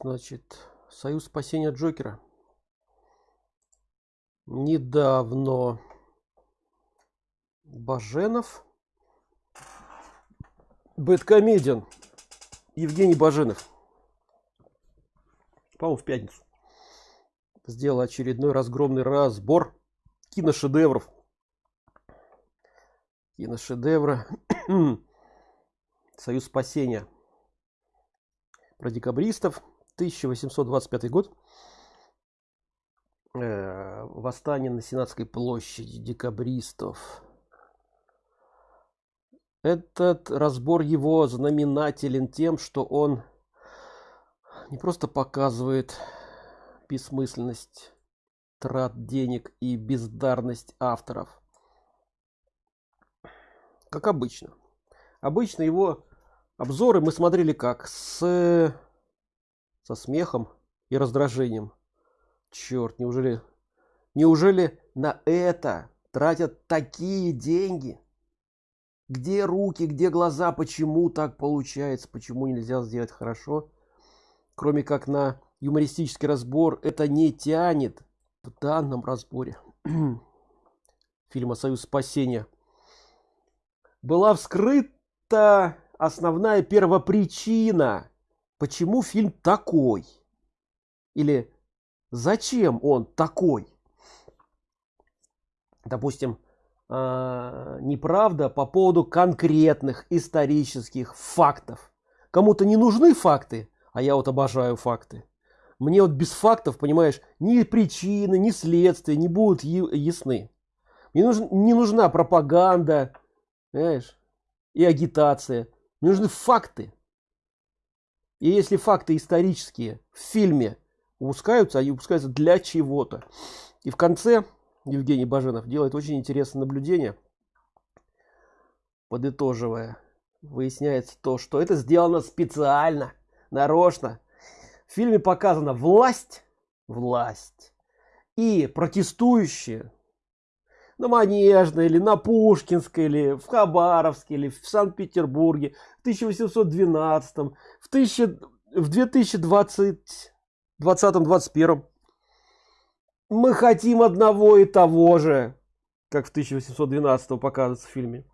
Значит, Союз спасения Джокера. Недавно Баженов. Бэткомедиан. Евгений Баженов. По-моему, в пятницу. Сделал очередной разгромный разбор киношедевров. Киношедевра. Союз спасения. Про декабристов. 1825 год. Э, восстание на Сенатской площади декабристов. Этот разбор его знаменателен тем, что он не просто показывает бессмысленность трат денег и бездарность авторов. Как обычно. Обычно его обзоры мы смотрели как с со смехом и раздражением. Черт, неужели, неужели на это тратят такие деньги? Где руки, где глаза, почему так получается, почему нельзя сделать хорошо? Кроме как на юмористический разбор, это не тянет в данном разборе фильма «Союз спасения». Была вскрыта основная первопричина почему фильм такой? Или зачем он такой? Допустим э, неправда по поводу конкретных исторических фактов. Кому-то не нужны факты а я вот обожаю факты. Мне вот без фактов понимаешь ни причины ни следствия не будут ясны. Мне нужен не нужна пропаганда знаешь и агитация. Мне нужны факты и если факты исторические в фильме упускаются, они упускаются для чего-то. И в конце Евгений Баженов делает очень интересное наблюдение, подытоживая. Выясняется то, что это сделано специально, нарочно. В фильме показана власть, власть и протестующие на Манежной, или на Пушкинской, или в Хабаровске, или в Санкт-Петербурге в 1812, в, 1000, в 2020, 2021. Мы хотим одного и того же, как в 1812 показывается в фильме.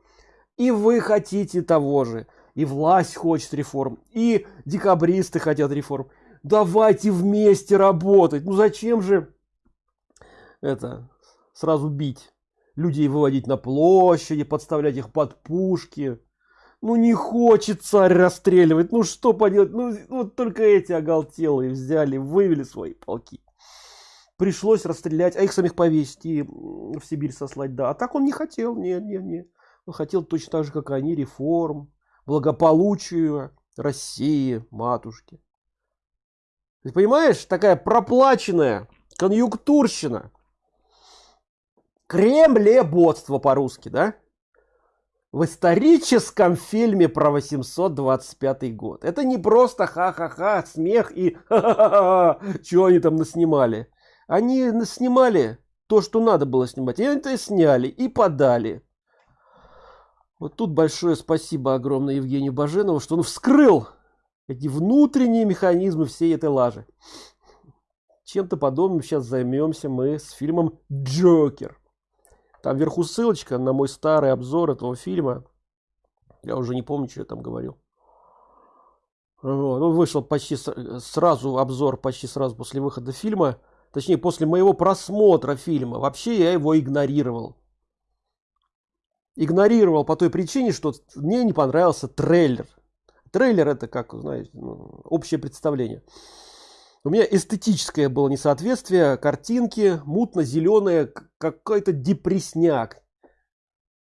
И вы хотите того же. И власть хочет реформ. И декабристы хотят реформ. Давайте вместе работать. Ну зачем же это сразу бить? Людей выводить на площади, подставлять их под пушки. Ну не хочет царь расстреливать, ну что поделать, ну вот только эти оголтелые взяли, вывели свои полки. Пришлось расстрелять, а их самих повесить и в Сибирь сослать, да. А так он не хотел, нет, нет, нет. Он хотел точно так же, как они, реформ, благополучию России, матушки. Ты понимаешь, такая проплаченная конъюнктурщина кремлеботство по-руски, да? В историческом фильме про 825 год. Это не просто ха-ха-ха, смех и ха-ха-ха, что они там наснимали. Они снимали то, что надо было снимать. И это сняли и подали. Вот тут большое спасибо огромное Евгению Баженову, что он вскрыл эти внутренние механизмы всей этой лажи. Чем-то подобным сейчас займемся мы с фильмом Джокер. Там вверху ссылочка на мой старый обзор этого фильма. Я уже не помню, что я там говорил. Вот. Он вышел почти сразу, обзор почти сразу после выхода фильма. Точнее, после моего просмотра фильма. Вообще я его игнорировал. Игнорировал по той причине, что мне не понравился трейлер. Трейлер это как, знаете, ну, общее представление у меня эстетическое было несоответствие картинки мутно-зеленая какой-то депресняк.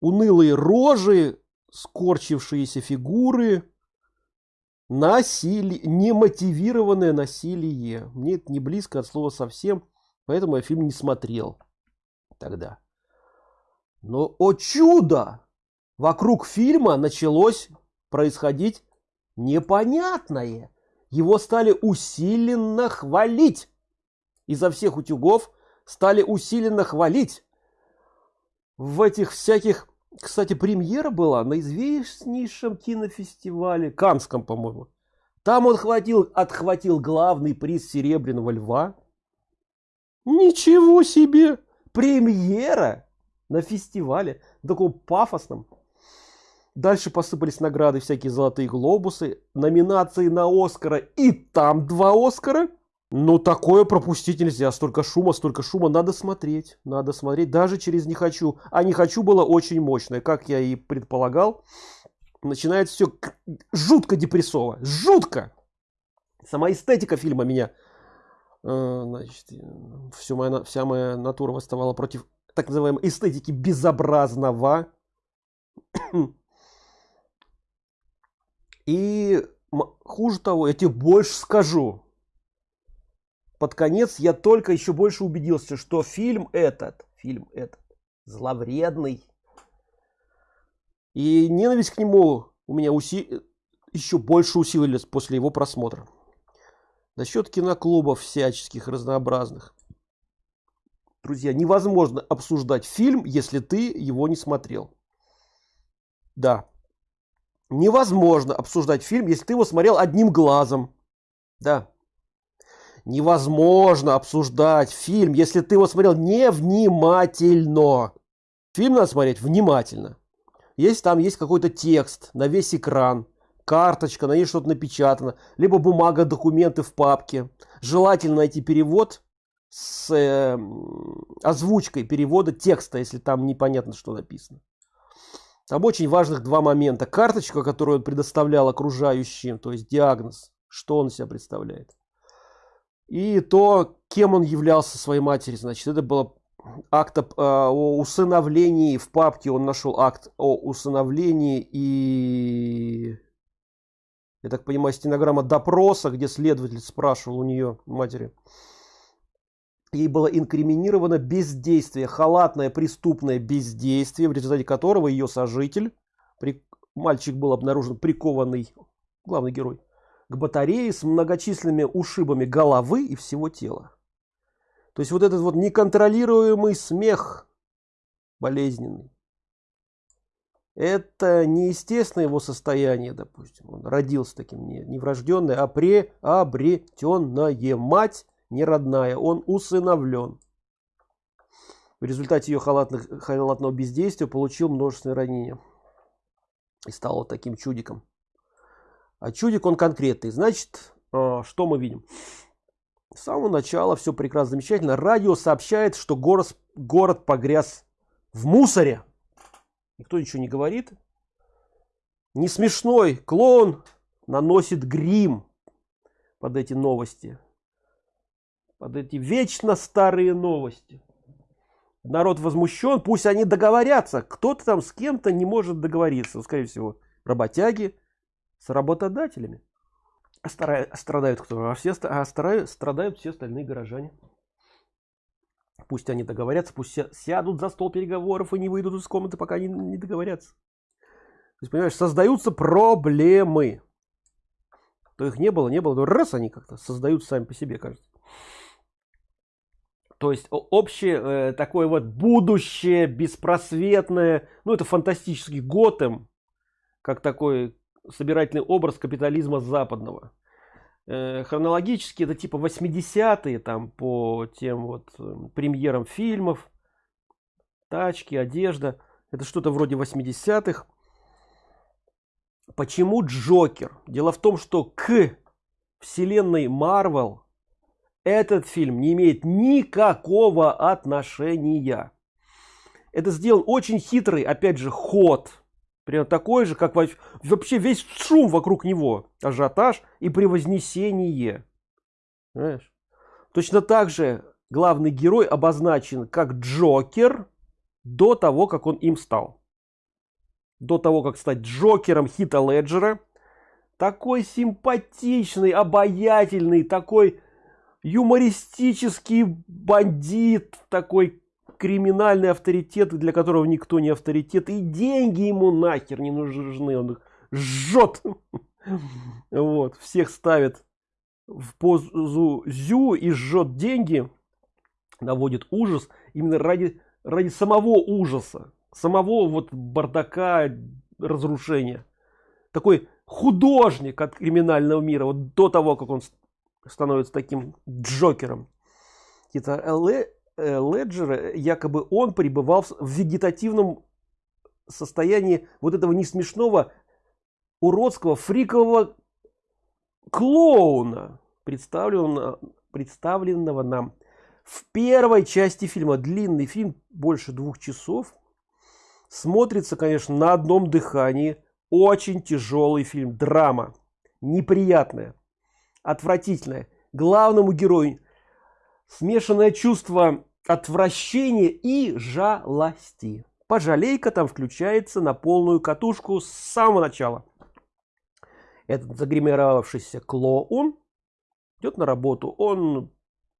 Унылые рожи скорчившиеся фигуры насилие немотивированное насилие. Мне это не близко от слова совсем поэтому я фильм не смотрел тогда. Но о чудо! Вокруг фильма началось происходить непонятное. Его стали усиленно хвалить. Изо всех утюгов стали усиленно хвалить. В этих всяких... Кстати, премьера была на известнейшем кинофестивале, Канском, по-моему. Там он хватил, отхватил главный приз Серебряного Льва. Ничего себе! Премьера на фестивале, таком пафосном. Дальше посыпались награды, всякие золотые глобусы, номинации на Оскара, и там два Оскара. Ну, такое пропустить нельзя. Столько шума, столько шума. Надо смотреть. Надо смотреть. Даже через «не хочу». А «не хочу» было очень мощное. Как я и предполагал. Начинает все жутко депрессово. Жутко! Сама эстетика фильма меня... Э, значит, все моя, вся моя натура восставала против так называемой эстетики безобразного. И хуже того, я тебе больше скажу. Под конец я только еще больше убедился, что фильм этот, фильм этот, зловредный. И ненависть к нему у меня уси... еще больше усилилась после его просмотра. Насчет киноклубов всяческих разнообразных. Друзья, невозможно обсуждать фильм, если ты его не смотрел. Да, невозможно обсуждать фильм, если ты его смотрел одним глазом. Да. Невозможно обсуждать фильм, если ты его смотрел невнимательно. Фильм надо смотреть внимательно. Если там есть какой-то текст на весь экран, карточка, на ней что-то напечатано, либо бумага, документы в папке. Желательно найти перевод с э, озвучкой перевода текста, если там непонятно, что написано. Там очень важных два момента. Карточка, которую он предоставлял окружающим, то есть диагноз, что он себя представляет. И то, кем он являлся своей матери. Значит, это было акт о, а, о усыновлении. В папке он нашел акт о усыновлении и... Я так понимаю, стенограмма допроса, где следователь спрашивал у нее, матери, ей было инкриминировано бездействие, халатное преступное бездействие, в результате которого ее сожитель, при, мальчик был обнаружен прикованный, главный герой, к батарее с многочисленными ушибами головы и всего тела. То есть вот этот вот неконтролируемый смех болезненный. Это неестественное его состояние, допустим. Он родился таким не, не врожденный, а приобретенное. Мать не родная, он усыновлен. В результате ее халатных, халатного бездействия получил множественные ранения. И стал вот таким чудиком. А чудик он конкретный. Значит, а, что мы видим? С самого начала все прекрасно, замечательно. Радио сообщает, что город, город погряз в мусоре. Никто ничего не говорит. Не смешной клоун наносит грим под эти новости под эти вечно старые новости. Народ возмущен, пусть они договорятся. Кто-то там с кем-то не может договориться. Скорее всего, работяги с работодателями. А страдают кто? А все а страдают все остальные горожане. Пусть они договорятся, пусть сядут за стол переговоров и не выйдут из комнаты, пока они не договорятся. То есть, понимаешь, создаются проблемы. То их не было, не было, то раз они как-то создаются сами по себе, кажется. То есть общее э, такое вот будущее беспросветное, ну это фантастический Готэм, как такой собирательный образ капитализма западного. Э, хронологически это типа 80-е там по тем вот э, премьерам фильмов, тачки, одежда. Это что-то вроде 80-х. Почему Джокер? Дело в том, что к вселенной Марвел этот фильм не имеет никакого отношения. Это сделан очень хитрый, опять же, ход. Примерно такой же, как вообще весь шум вокруг него. Ажиотаж и превознесение. Знаешь? Точно так же главный герой обозначен как Джокер до того, как он им стал. До того, как стать Джокером Хита Леджера. Такой симпатичный, обаятельный, такой юмористический бандит, такой криминальный авторитет, для которого никто не авторитет. И деньги ему нахер не нужны. Он их жжет. Вот, всех ставит в позу зю и жжет деньги. Наводит ужас именно ради, ради самого ужаса. Самого вот бардака, разрушения. Такой художник от криминального мира вот до того как он становится таким джокером это леджера якобы он пребывал в вегетативном состоянии вот этого не смешного уродского фрикового клоуна представленного представленного нам в первой части фильма. Длинный фильм больше двух часов. Смотрится конечно на одном дыхании. Очень тяжелый фильм. Драма. Неприятная. Отвратительная. Главному герою смешанное чувство отвращения и жалости. Пожалейка там включается на полную катушку с самого начала. Этот загримировавшийся клоун идет на работу. Он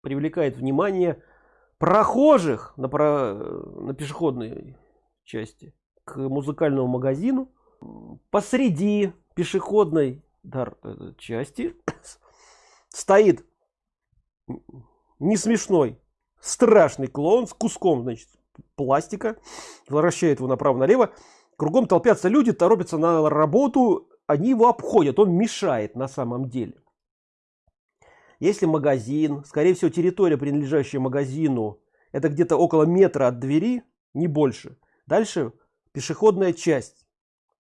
привлекает внимание прохожих на, про... на пешеходной части к музыкальному магазину. Посреди пешеходной э, части стоит не смешной. Страшный клоун с куском значит пластика вращает его направо налево. Кругом толпятся люди торопятся на работу. Они его обходят. Он мешает на самом деле. Если магазин скорее всего территория принадлежащая магазину это где-то около метра от двери не больше. Дальше пешеходная часть.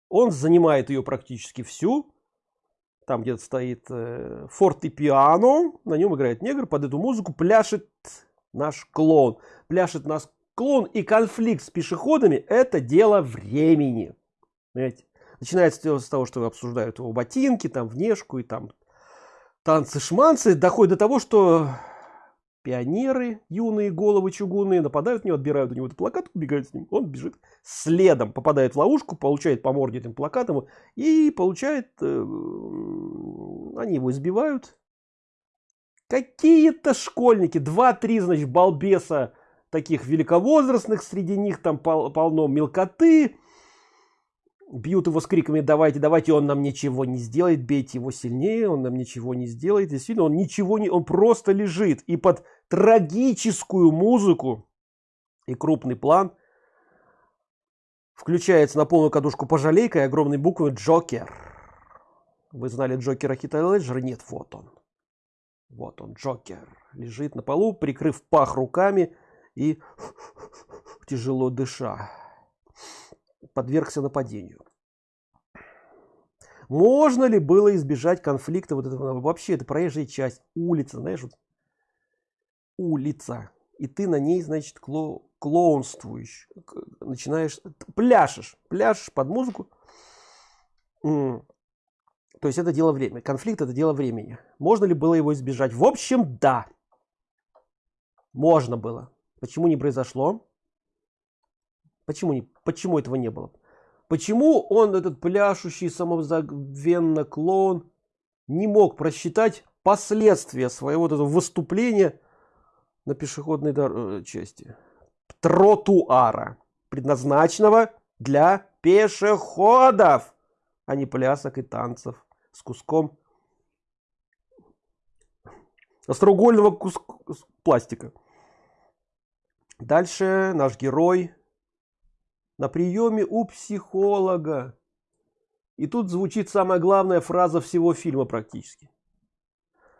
Он занимает ее практически всю там где-то стоит э, фортепиано на нем играет негр под эту музыку пляшет наш клон пляшет наш клон и конфликт с пешеходами это дело времени Понимаете? начинается с того что обсуждают его ботинки там внешку и там танцы шманцы доходит до того что пионеры юные головы чугунные нападают на него отбирают у него этот плакат убегают с ним. Он бежит следом попадает в ловушку получает по морде этим плакатом и получает э, они его избивают. Какие-то школьники два-три значит балбеса таких великовозрастных среди них там пол полно мелкоты бьют его с криками давайте давайте! Он нам ничего не сделает бейте его сильнее он нам ничего не сделает. Действительно он ничего не он просто лежит. И под трагическую музыку и крупный план включается на полную кадушку пожалейка и огромной буквы джокер вы знали джокера хита леджера? Нет вот он. Вот он джокер лежит на полу прикрыв пах руками и тяжело дыша подвергся нападению. Можно ли было избежать конфликта вот этого? Вообще, это проезжая часть, улица, знаешь, вот улица. И ты на ней, значит, кло клоунствуешь, начинаешь, пляшешь, пляшешь под музыку. То есть это дело времени. Конфликт это дело времени. Можно ли было его избежать? В общем, да. Можно было. Почему не произошло? Почему, не, почему этого не было? Почему он, этот пляшущий самозабвенно клоун, не мог просчитать последствия своего вот этого выступления на пешеходной э, части? Тротуара, предназначенного для пешеходов, а не плясок и танцев с куском остроугольного куска пластика. Дальше наш герой на приеме у психолога. И тут звучит самая главная фраза всего фильма практически.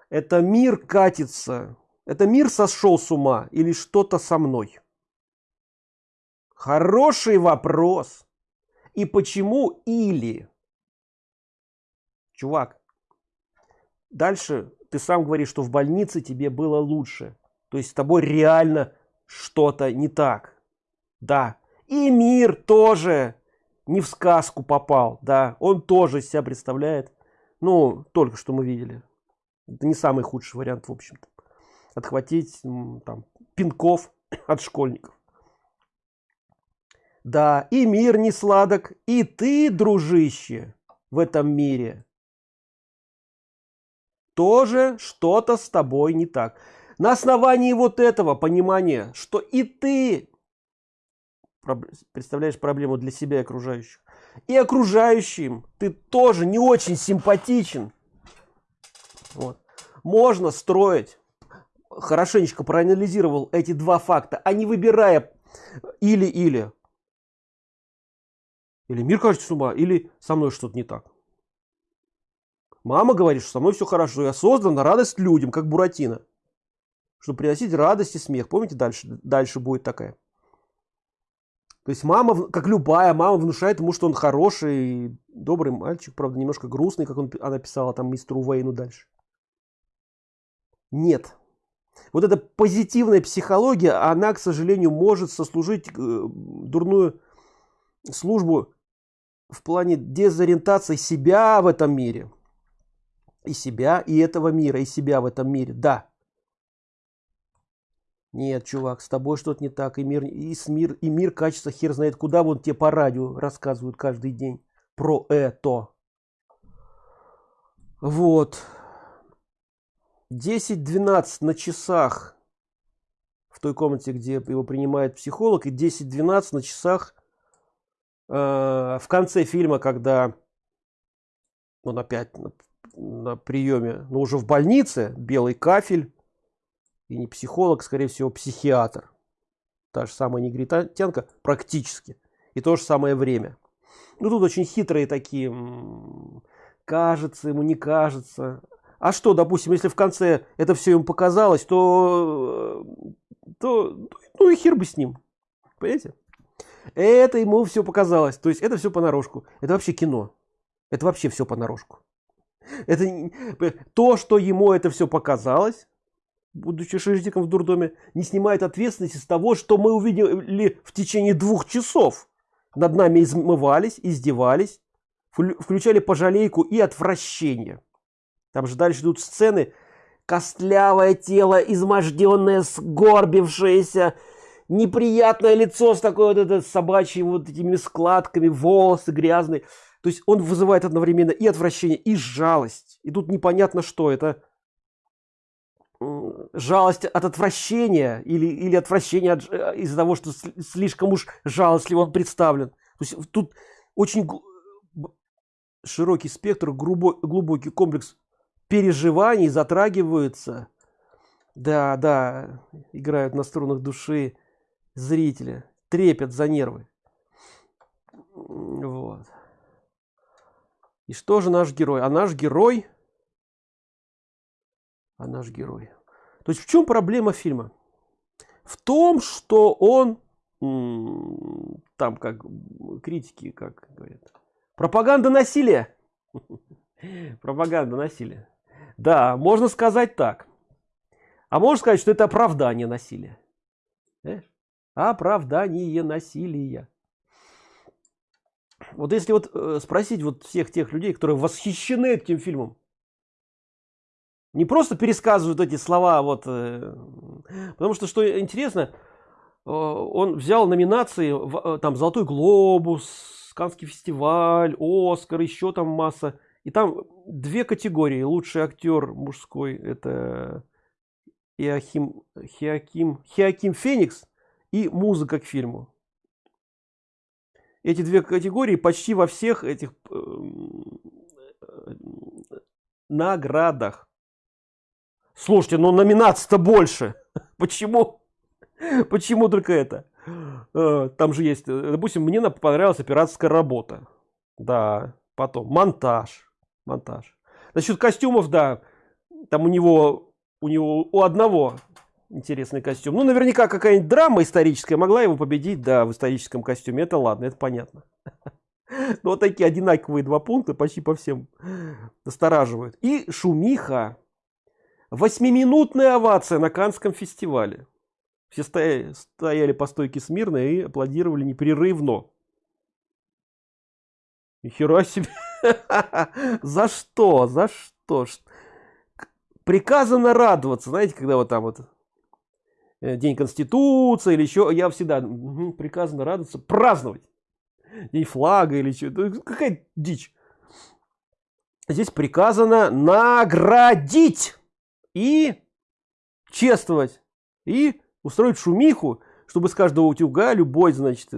Это мир катится. Это мир сошел с ума или что-то со мной? Хороший вопрос. И почему или? Чувак, дальше ты сам говоришь, что в больнице тебе было лучше. То есть с тобой реально что-то не так. Да, и мир тоже не в сказку попал, да, он тоже себя представляет, ну, только что мы видели. Это не самый худший вариант, в общем-то. Отхватить там пинков от школьников. Да, и мир не сладок, и ты, дружище, в этом мире тоже что-то с тобой не так. На основании вот этого понимания, что и ты представляешь проблему для себя и окружающих. И окружающим ты тоже не очень симпатичен. Вот. Можно строить, хорошенечко проанализировал эти два факта, а не выбирая или-или. Или мир кажется с ума, или со мной что-то не так. Мама говорит, что со мной все хорошо, я создан на радость людям, как Буратино. Чтобы приносить радость и смех. Помните, дальше, дальше будет такая. То есть мама, как любая мама, внушает ему, что он хороший, добрый мальчик, правда, немножко грустный, как он, она писала там мистеру Уэйну дальше. Нет. Вот эта позитивная психология, она, к сожалению, может сослужить э, дурную службу в плане дезориентации себя в этом мире. И себя, и этого мира, и себя в этом мире. Да. Нет, чувак, с тобой что-то не так. И мир, и с мир, и мир качество хер знает куда. Вот тебе по радио рассказывают каждый день про это. Вот. 10-12 на часах в той комнате, где его принимает психолог, и 10-12 на часах э, в конце фильма, когда он опять на, на приеме, но уже в больнице, белый кафель, и не психолог, скорее всего, психиатр. Та же самая негритянка практически. И то же самое время. Ну, тут очень хитрые такие, кажется ему, не кажется. А что, допустим, если в конце это все ему показалось, то, то ну и хер бы с ним. Понимаете? Это ему все показалось. То есть это все понарошку. Это вообще кино. Это вообще все понарошку. Это то, что ему это все показалось, будучи шерстиком в дурдоме, не снимает ответственности с того, что мы увидели в течение двух часов. Над нами измывались, издевались, включали пожалейку и отвращение. Там же дальше идут сцены. Костлявое тело, изможденное, сгорбившееся, неприятное лицо с такой вот это собачьей вот этими складками, волосы грязные. То есть он вызывает одновременно и отвращение, и жалость. И тут непонятно что. Это жалость от отвращения или, или отвращение э, из-за того, что слишком уж жалостливо он представлен. То есть тут очень широкий спектр, глубокий комплекс переживаний затрагиваются. Да, да, играют на струнах души зрителя, трепят за нервы. Вот. И что же наш герой? А наш герой а наш герой. То есть в чем проблема фильма? В том, что он там как критики, как говорят, пропаганда насилия. пропаганда насилия. Да, можно сказать так. А можно сказать, что это оправдание насилия. Оправдание насилия. Вот если вот э, спросить вот всех тех людей, которые восхищены этим фильмом, не просто пересказывают эти слова, вот, э, потому что, что интересно, э, он взял номинации, э, там, Золотой Глобус, Канский фестиваль, Оскар, еще там масса. И там две категории. Лучший актер мужской, это Иохим, Хиаким, Хиаким Феникс и музыка к фильму. Эти две категории почти во всех этих наградах. Слушайте, ну номинаций-то больше. Почему? Почему только это? Э, там же есть, э, допустим, мне понравилась операторская работа. Да, потом монтаж. Монтаж. Насчет костюмов, да, там у него, у него, у одного интересный костюм. Ну, наверняка какая-нибудь драма историческая могла его победить, да, в историческом костюме. Это ладно, это понятно. Но вот такие одинаковые два пункта почти по всем настораживают. И шумиха Восьмиминутная овация на Канском фестивале. Все стояли, стояли по стойке смирно и аплодировали непрерывно. Нихера себе. За что? За что? Приказано радоваться. Знаете, когда вот там вот э, День Конституции или еще, я всегда приказано радоваться, праздновать. День флага или что. Какая дичь. Здесь приказано наградить и чествовать, и устроить шумиху, чтобы с каждого утюга любой, значит,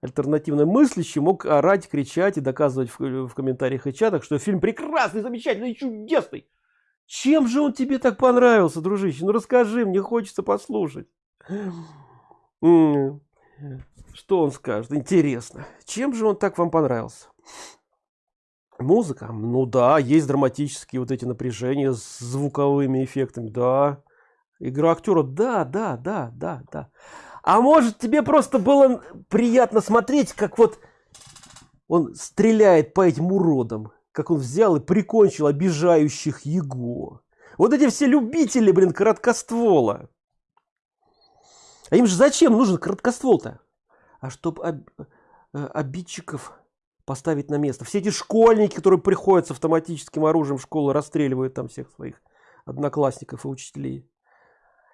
альтернативно мыслящий мог орать, кричать и доказывать в, в комментариях и чатах, что фильм прекрасный, замечательный, чудесный. Чем же он тебе так понравился, дружище? Ну расскажи, мне хочется послушать. Что он скажет? Интересно. Чем же он так вам понравился? Музыка? Ну да, есть драматические вот эти напряжения с звуковыми эффектами, да. Игра актера, да, да, да, да, да. А может тебе просто было приятно смотреть, как вот он стреляет по этим уродам, как он взял и прикончил обижающих его. Вот эти все любители, блин, короткоствола. А им же зачем нужен короткоствол-то? А чтоб об, э, обидчиков поставить на место. Все эти школьники, которые приходят с автоматическим оружием в школу, расстреливают там всех своих одноклассников и учителей.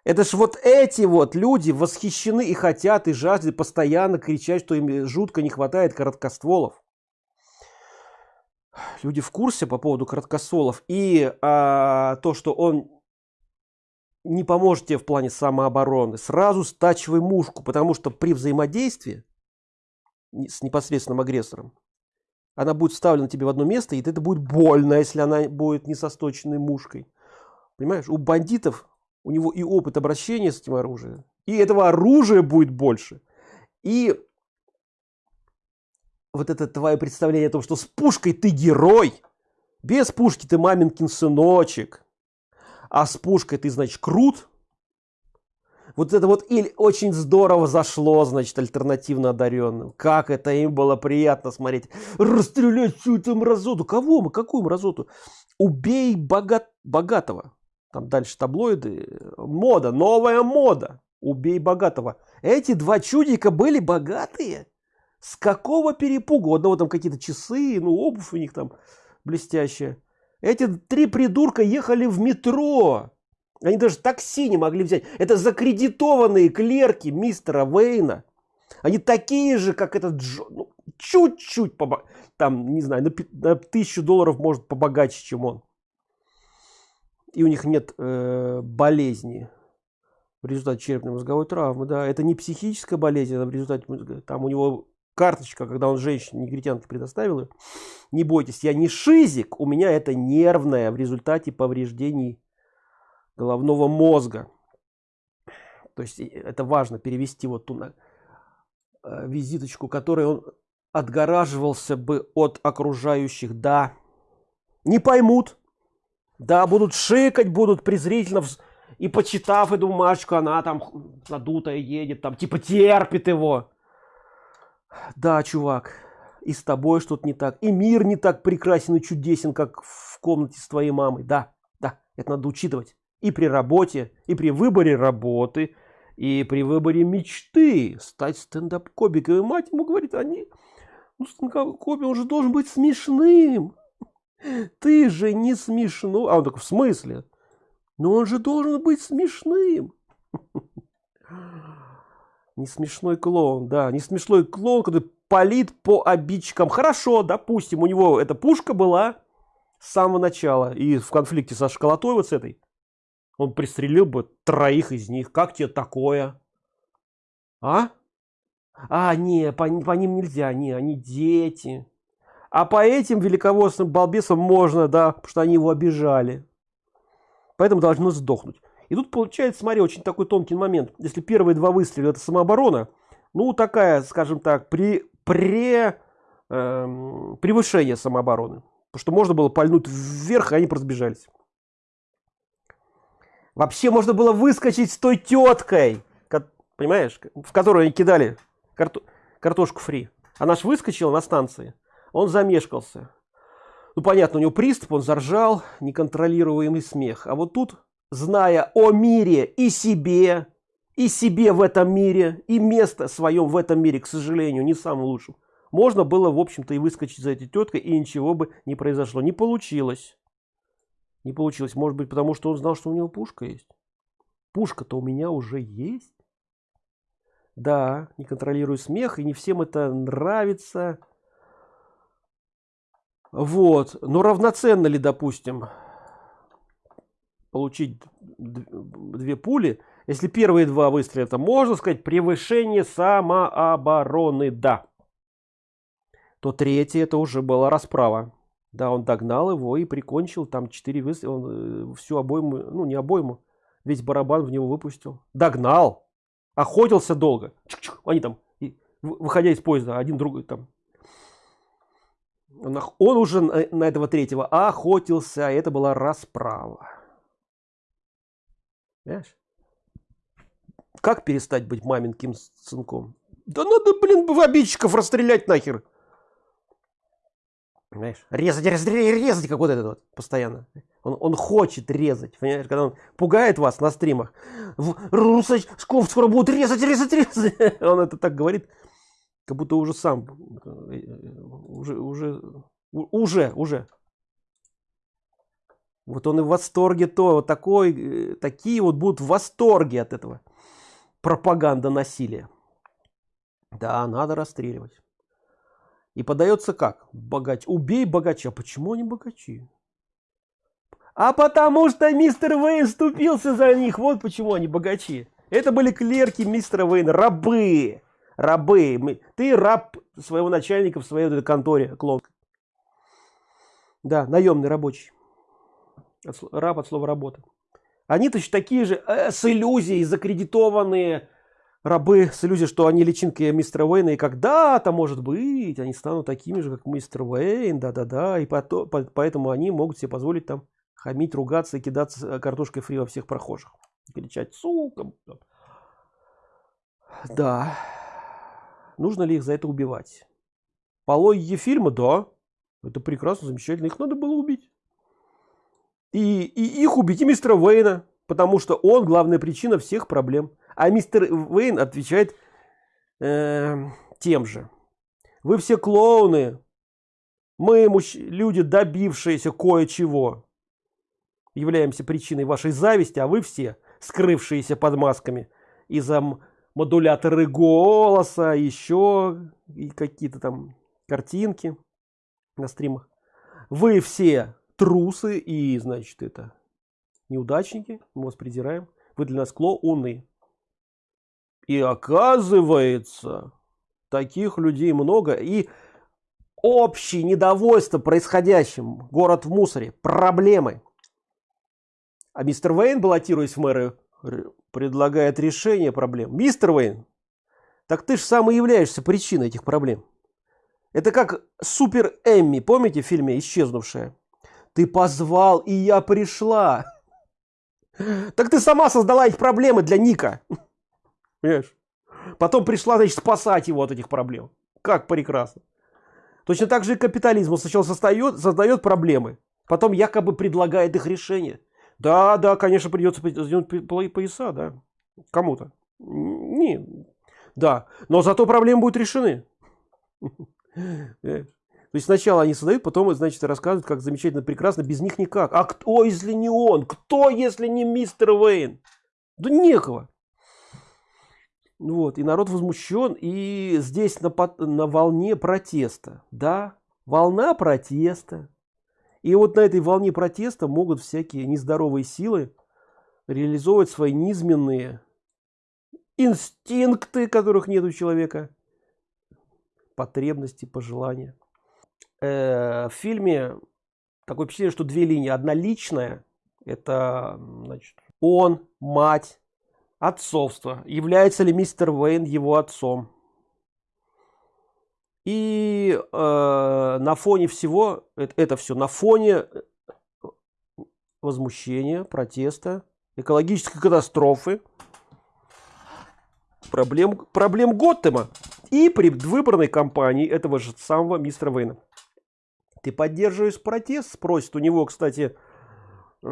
Это ж вот эти вот люди восхищены и хотят, и жаждут постоянно кричать, что им жутко не хватает короткостволов. Люди в курсе по поводу короткостволов. И а, то, что он не поможет тебе в плане самообороны, сразу стачивай мушку, потому что при взаимодействии с непосредственным агрессором она будет вставлена тебе в одно место, и это будет больно, если она будет не со сточенной мушкой. Понимаешь, у бандитов, у него и опыт обращения с этим оружием, и этого оружия будет больше. И вот это твое представление о том, что с пушкой ты герой, без пушки ты маменькин сыночек, а с пушкой ты, значит, крут, вот это вот или очень здорово зашло, значит, альтернативно одаренным. Как это им было приятно смотреть. Расстрелять всю эту мразоту. Кого мы? Какую мразоту? Убей богат... богатого. Там дальше таблоиды. Мода, новая мода. Убей богатого. Эти два чудика были богатые. С какого перепугу? У одного там какие-то часы, ну обувь у них там блестящая. Эти три придурка ехали в метро. Они даже такси не могли взять. Это закредитованные клерки мистера Вейна. Они такие же, как этот Джо. Ну, чуть-чуть, побо... там, не знаю, на, на тысячу долларов может побогаче, чем он. И у них нет э, болезни в результате черепно-мозговой травмы. Да, это не психическая болезнь, а в результате там у него карточка, когда он женщине негритянке предоставил ее. Не бойтесь, я не шизик, у меня это нервное в результате повреждений головного мозга. То есть это важно перевести вот ту на, э, визиточку, которой он отгораживался бы от окружающих. Да, не поймут. Да, будут шикать, будут презрительно. И почитав эту бумажку, она там надутая едет, там типа терпит его. Да, чувак, и с тобой что-то не так. И мир не так прекрасен и чудесен, как в комнате с твоей мамой. Да, да, это надо учитывать и при работе, и при выборе работы, и при выборе мечты стать стендап-комиком. И мать ему говорит, они, ну стендап-комик, он же должен быть смешным. Ты же не смешно. А он такой, в смысле? Но он же должен быть смешным. Не смешной клоун, да, не смешной клоун, который палит по обидчикам. Хорошо, допустим, у него эта пушка была с самого начала и в конфликте со школотой вот с этой он пристрелил бы троих из них. Как тебе такое? А? А, не, по, по ним нельзя, не, они дети. А по этим великовозным балбесам можно, да, потому что они его обижали. Поэтому должно сдохнуть. И тут получается, смотри, очень такой тонкий момент. Если первые два выстрела это самооборона, ну такая, скажем так, при, при эм, превышение самообороны. Потому что можно было пальнуть вверх, и они просто сбежались. Вообще можно было выскочить с той теткой, понимаешь, в которую они кидали карту, картошку фри. Она ж выскочила на станции. Он замешкался. Ну, понятно, у него приступ, он заржал, неконтролируемый смех. А вот тут, зная о мире и себе, и себе в этом мире, и место своем в этом мире, к сожалению, не самым лучшим, можно было, в общем-то, и выскочить за этой теткой, и ничего бы не произошло. Не получилось. Не получилось. Может быть, потому что он знал, что у него пушка есть. Пушка-то у меня уже есть. Да, не контролирую смех, и не всем это нравится. Вот. Но равноценно ли, допустим, получить две пули, если первые два выстрела, это можно сказать превышение самообороны, да. То третье это уже была расправа. Да, он догнал его и прикончил. Там четыре выстрела. Он э, всю обойму, ну не обойму, весь барабан в него выпустил. Догнал. Охотился долго. Чук -чук. Они там, выходя из поезда, один другой там. Он, он уже на, на этого третьего охотился, а это была расправа. Понимаешь? Как перестать быть маменьким сынком? Да надо, блин, в обидчиков расстрелять нахер. Понимаешь? Резать, резать, резать, как вот этот вот постоянно. Он, он хочет резать, понимаешь, когда он пугает вас на стримах. Русачков скоро будут резать, резать, резать. Он это так говорит, как будто уже сам, уже, уже, уже, уже. Вот он и в восторге то, вот такой, такие вот будут в восторге от этого. Пропаганда насилия. Да, надо расстреливать. И подается как? Богач. Убей богача. Почему они богачи? А потому что мистер Вейн вступился за них. Вот почему они богачи. Это были клерки мистера Вейна, рабы. Рабы. Ты раб своего начальника в своей вот конторе, клон. Да, наемный рабочий. Раб от слова работа. Они точно такие же э, с иллюзией закредитованные рабы с что они личинки мистера Уэйна, и когда-то, может быть, они станут такими же, как мистер Уэйн, да-да-да, и потом, поэтому они могут себе позволить там хамить, ругаться и кидаться э, картошкой фри во всех прохожих. Кричать, сука. Да. Нужно ли их за это убивать? По логике фильма, да. Это прекрасно, замечательно. Их надо было убить. И, и их убить, и мистера Уэйна. Потому что он главная причина всех проблем. А мистер Вейн отвечает э, тем же. Вы все клоуны. Мы, люди, добившиеся кое-чего, являемся причиной вашей зависти, а вы все, скрывшиеся под масками из-за модуляторы голоса, еще и какие-то там картинки на стримах. Вы все трусы и, значит, это неудачники, мы вас придираем. Вы для нас клоуны. И оказывается, таких людей много. И общее недовольство происходящим. Город в мусоре. Проблемы. А мистер Вейн, баллотируясь в мэры, предлагает решение проблем. Мистер Вейн, так ты же сам и являешься причиной этих проблем. Это как Супер Эмми, помните в фильме «Исчезнувшая»? Ты позвал, и я пришла. Так ты сама создала их проблемы для Ника. Понимаешь? Потом пришла, значит, спасать его от этих проблем. Как прекрасно. Точно так же и капитализм. Он сначала создает, создает проблемы, потом якобы предлагает их решение. Да, да, конечно, придется сделать пояса, да. Кому-то. Не, да. Но зато проблемы будут решены. То есть сначала они создают, потом, значит, рассказывают, как замечательно, прекрасно, без них никак. А кто, если не он? Кто, если не мистер Вейн? Да некого. Вот, и народ возмущен, и здесь на, на волне протеста, да, волна протеста. И вот на этой волне протеста могут всякие нездоровые силы реализовывать свои низменные инстинкты, которых нет у человека, потребности, пожелания. Э, в фильме такое впечатление, что две линии. Одна личная, это значит, он, мать, Отцовство. Является ли мистер Уэйн его отцом? И э, на фоне всего, это, это все, на фоне э, возмущения, протеста, экологической катастрофы, проблем, проблем Готэма и предвыборной кампании этого же самого мистера Вейна. Ты поддерживаешь протест? Спросит у него, кстати, э,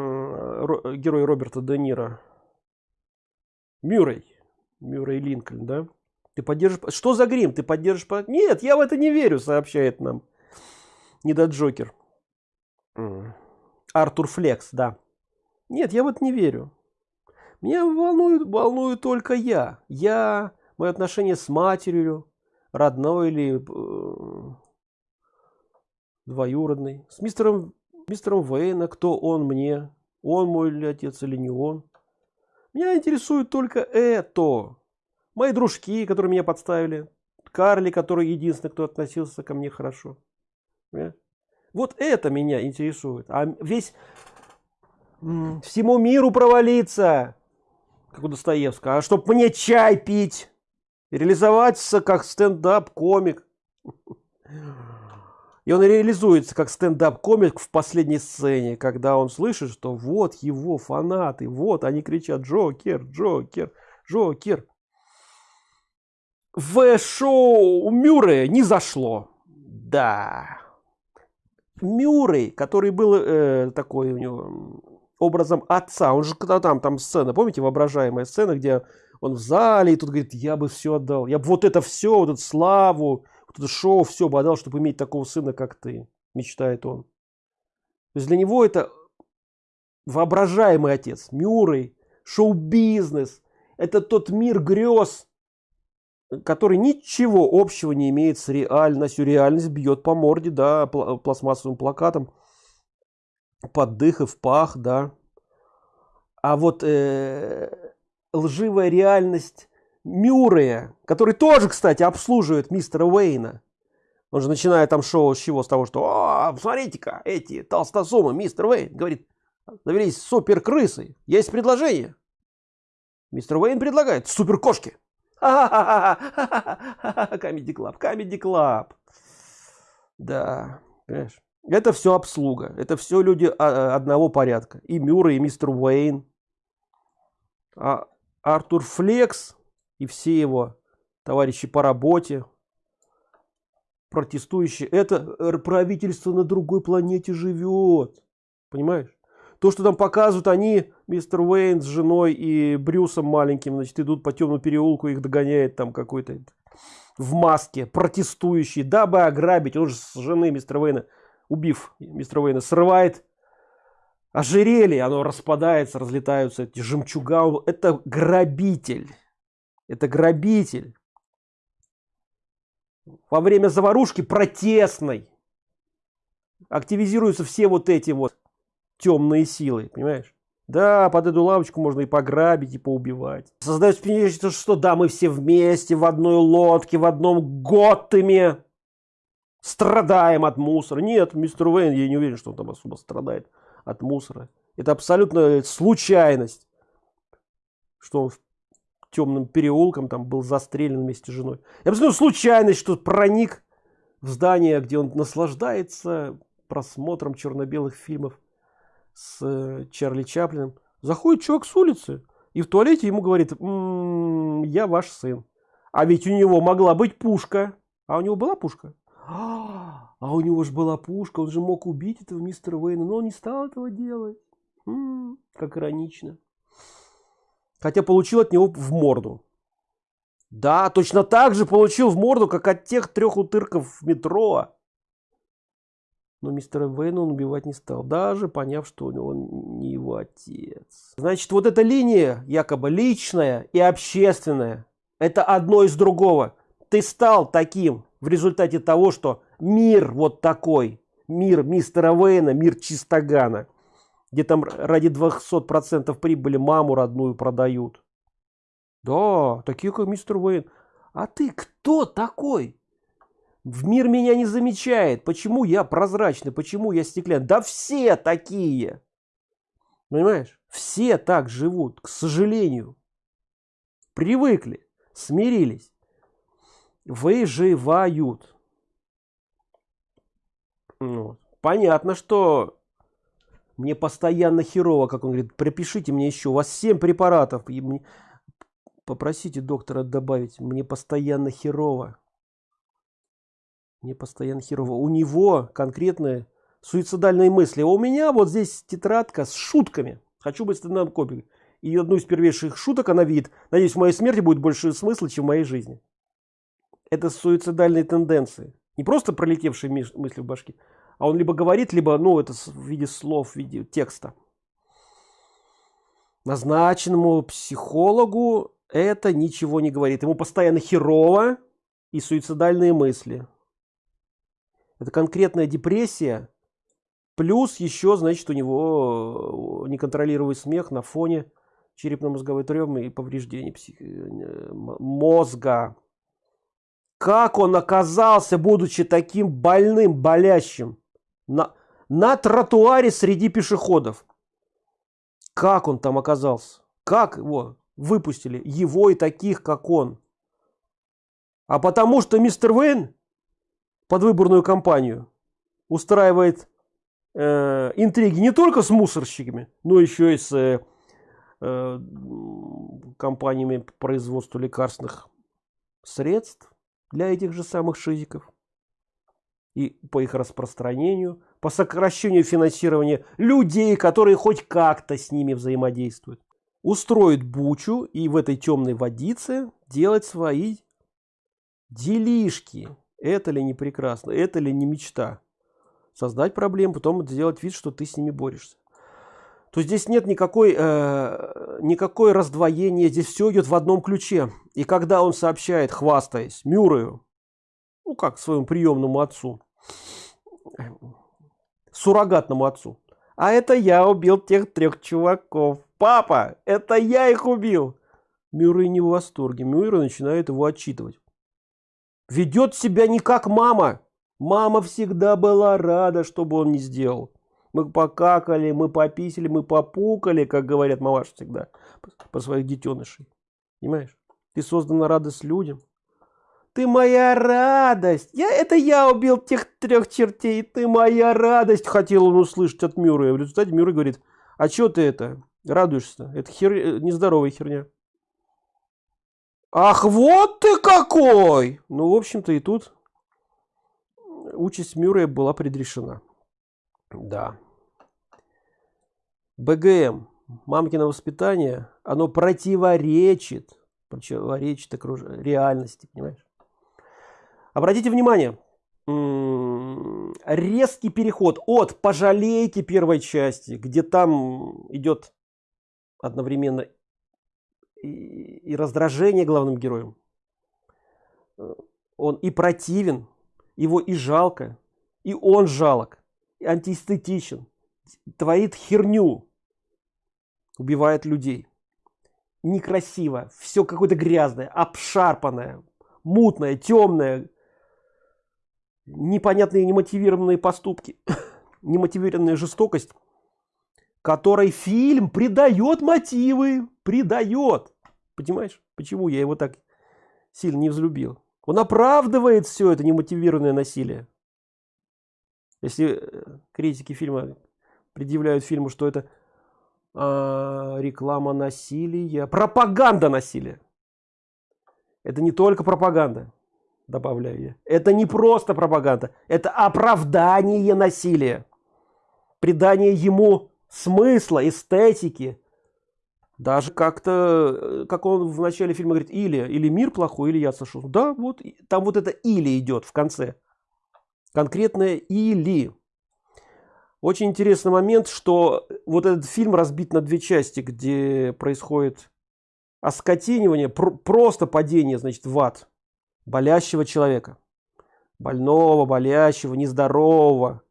герой Роберта Де Ниро. Мюррей. Мюррей Линкольн, да? Ты поддержишь... Что за грим? Ты поддержишь... Нет, я в это не верю, сообщает нам. Не до Джокер. Артур Флекс, да. Нет, я в это не верю. Меня волнует, волнует только я. Я, мое отношение с матерью, родной или э, двоюродный. С мистером, мистером Вейна, кто он мне. Он мой ли отец или не он. Меня интересует только это. Мои дружки, которые меня подставили. Карли, который единственный, кто относился ко мне хорошо. Вот это меня интересует. А весь всему миру провалиться, как у Достоевского, а чтоб мне чай пить, реализоваться как стендап-комик. И он реализуется как стендап-комик в последней сцене, когда он слышит, что вот его фанаты, вот они кричат «Джокер, Джокер, Джокер». В шоу Мюррея не зашло. Да. Мюррей, который был э, такой у него образом отца, он же когда там, там сцена, помните, воображаемая сцена, где он в зале, и тут говорит, я бы все отдал, я бы вот это все, вот эту славу, шоу, все бы отдал, чтобы иметь такого сына, как ты, мечтает он. То есть для него это воображаемый отец, Мюррей, шоу-бизнес, это тот мир грез, который ничего общего не имеет с реальностью. Реальность бьет по морде, да, пластмассовым плакатом, под дых и в пах, да. А вот э, лживая реальность Мюррея, который тоже, кстати, обслуживает мистера Уэйна. Он же начинает там шоу с чего? С того, что «О, смотрите-ка, эти толстосумы, мистер Уэйн, говорит, завелись супер крысы, есть предложение». Мистер Уэйн предлагает супер кошки. Comedy Club, Comedy Club. Да, понимаешь? Это все обслуга. Это все люди а, одного порядка. И Мюррей, и мистер Уэйн. А Артур Флек и все его товарищи по работе, протестующие, это правительство на другой планете живет. Понимаешь? То, что там показывают, они, мистер Уэйн с женой и Брюсом маленьким, значит, идут по темному переулку, их догоняет там какой-то в маске, протестующий, дабы ограбить. Он же с жены мистера Уэйна, убив мистера Уэйна, срывает ожерелье, оно распадается, разлетаются эти жемчуга. Это грабитель. Это грабитель. Во время заварушки протестной активизируются все вот эти вот темные силы, понимаешь? Да, под эту лавочку можно и пограбить, и поубивать. Создается впечатление, что да, мы все вместе в одной лодке, в одном Готэме страдаем от мусора. Нет, мистер Уэйн, я не уверен, что он там особо страдает от мусора. Это абсолютно случайность, что он темным переулком там был застрелен вместе с женой. И абсолютно случайность, что проник в здание, где он наслаждается просмотром черно-белых фильмов с э, Чарли Чаплином. Заходит человек с улицы и в туалете ему говорит, м-м, я ваш сын. А ведь у него могла быть пушка. А у него была пушка? А у него же была пушка, он же мог убить этого мистера Уэйна, но он не стал этого делать. М-м, как иронично. Хотя получил от него в морду. Да, точно так же получил в морду, как от тех трех утырков в метро. Но мистера Вейна он убивать не стал, даже поняв, что он не его отец. Значит, вот эта линия, якобы личная и общественная, это одно из другого. Ты стал таким в результате того, что мир вот такой, мир мистера Вейна, мир Чистогана, где там ради 200% прибыли маму родную продают. Да, такие как мистер Вейн. А ты кто такой? В мир меня не замечает. Почему я прозрачный? Почему я стеклянный? Да все такие. Понимаешь? Все так живут, к сожалению. Привыкли, смирились. Выживают. Ну, понятно, что мне постоянно херово, как он говорит, пропишите мне еще, у вас 7 препаратов. И мне... Попросите доктора добавить, мне постоянно херово. Мне постоянно херово. У него конкретные суицидальные мысли. А у меня вот здесь тетрадка с шутками. Хочу быть стендап копией. И одну из первейших шуток она видит. Надеюсь, в моей смерти будет больше смысла, чем в моей жизни. Это суицидальные тенденции. Не просто пролетевшие мысли в башке, а он либо говорит, либо, ну, это в виде слов, в виде текста. Назначенному психологу это ничего не говорит. Ему постоянно херово и суицидальные мысли. Это конкретная депрессия. Плюс еще, значит, у него э, неконтролируемый смех на фоне черепно-мозговой травмы и повреждений псих... Э, мозга. Как он оказался, будучи таким больным, болящим, на, на тротуаре среди пешеходов? Как он там оказался? Как его выпустили? Его и таких, как он. А потому что мистер Вейн под выборную кампанию устраивает э, интриги не только с мусорщиками, но еще и с э, э компаниями по производству лекарственных средств для этих же самых шизиков и по их распространению, по сокращению финансирования людей, которые хоть как-то с ними взаимодействуют. Устроить бучу и в этой темной водице делать свои делишки. Это ли не прекрасно? Это ли не мечта? Создать проблем, потом сделать вид, что ты с ними борешься. То здесь нет никакой, э, никакой раздвоения, здесь все идет в одном ключе. И когда он сообщает, хвастаясь Мюррею, ну как своему приемному отцу, суррогатному отцу, а это я убил тех трех чуваков. Папа, это я их убил. Мюррей не в восторге. Мюррей начинает его отчитывать. Ведет себя не как мама. Мама всегда была рада, чтобы он не сделал. Мы покакали, мы пописали, мы попукали, как говорят мамаш всегда, по своих детенышей. Понимаешь? Ты создана радость людям. Ты моя радость. Я, это я убил тех трех чертей. Ты моя радость, хотел он услышать от Мюррея. В результате Мюррей говорит, а что ты это радуешься? Это хер... Э, нездоровая херня. Ах, вот ты какой! Ну, в общем-то, и тут участь Мюррея была предрешена. Да. БГМ, мамкино воспитание, оно противоречит, противоречит окруж... реальности, понимаешь? Обратите внимание, резкий переход от пожалейки первой части, где там идет одновременно и, раздражение главным героем. Он и противен, его и жалко, и он жалок, и антиэстетичен, творит херню, убивает людей. Некрасиво, все какое-то грязное, обшарпанное, мутное, темное, непонятные немотивированные поступки, немотивированная жестокость, которой фильм придает мотивы, придает. Понимаешь, почему я его так сильно не взлюбил? Он оправдывает все это немотивированное насилие. Если э, критики фильма предъявляют фильму, что это э, реклама насилия, пропаганда насилия. Это не только пропаганда добавляю я. Это не просто пропаганда, это оправдание насилия. Придание ему смысла, эстетики. Даже как-то, э, как он в начале фильма говорит, или, или мир плохой, или я сошел. Да, вот, там вот это или идет в конце. Конкретное или. Очень интересный момент, что вот этот фильм разбит на две части, где происходит оскотинивание, пр просто падение, значит, в ад болящего человека. Больного, болящего, нездорового,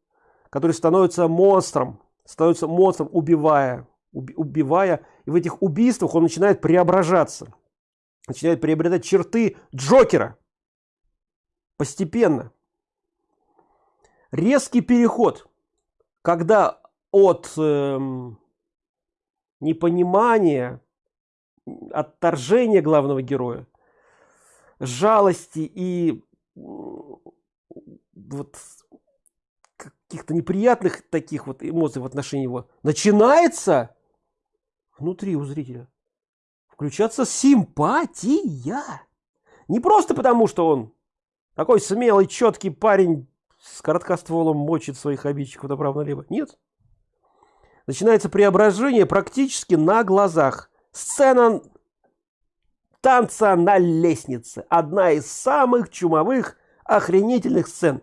который становится монстром, становится монстром, убивая, убивая. И в этих убийствах он начинает преображаться. Начинает приобретать черты Джокера. Постепенно. Резкий переход, когда от э, непонимания, отторжения главного героя жалости и вот каких-то неприятных таких вот эмоций в отношении его начинается внутри у зрителя включаться симпатия. Не просто потому что он такой смелый четкий парень с короткостволом мочит своих обидчиков направо налево нет. Начинается преображение практически на глазах. Сцена танца на лестнице. Одна из самых чумовых, охренительных сцен.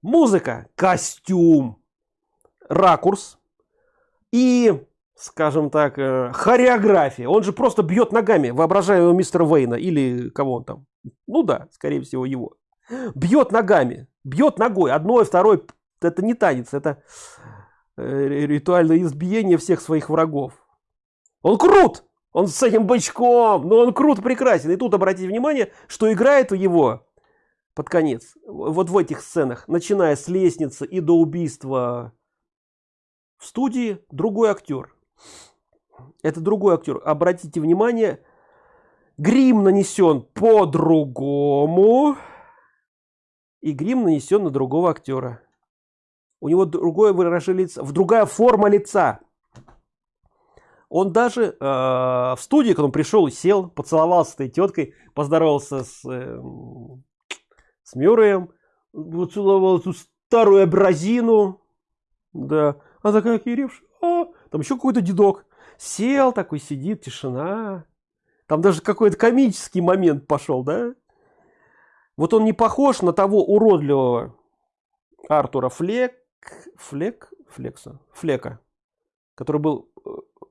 Музыка, костюм, ракурс и, скажем так, э, хореография. Он же просто бьет ногами воображаемого мистера Вейна или кого он там. Ну да, скорее всего его. Бьет ногами, бьет ногой, одной, второй. Это не танец, это э, ритуальное избиение всех своих врагов. Он крут! Он с этим бычком, но он крут, прекрасен. И тут обратите внимание, что играет у его под конец, вот в этих сценах, начиная с лестницы и до убийства в студии, другой актер. Это другой актер. Обратите внимание, грим нанесен по-другому, и грим нанесен на другого актера. у него другое выражение лица в другая форма лица он даже э, в студии когда он пришел сел поцеловался с этой теткой поздоровался с э, с Мюрреем поцеловал эту старую абразину. Да. А такая киревш а, там еще какой-то дедок. Сел такой сидит тишина. Там даже какой-то комический момент пошел да? Вот он не похож на того уродливого артура флек флек флекса флека который был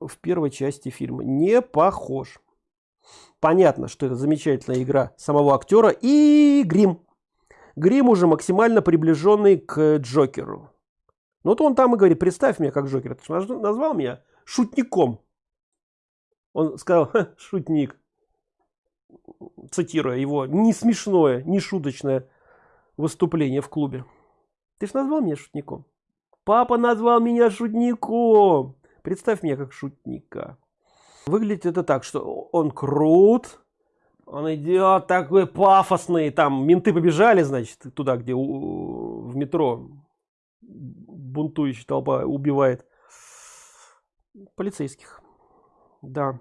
в первой части фильма не похож. Понятно что это замечательная игра самого актера и грим. Грим уже максимально приближенный к джокеру. Ну вот он там и говорит представь меня как джокер ты назвал меня шутником он сказал шутник цитируя его не смешное не шуточное выступление в клубе ты ж назвал меня шутником папа назвал меня шутником представь меня как шутника. Выглядит это так что он крут он идет такой пафосный там менты побежали значит туда где у, в метро бунтующая толпа убивает полицейских. Да.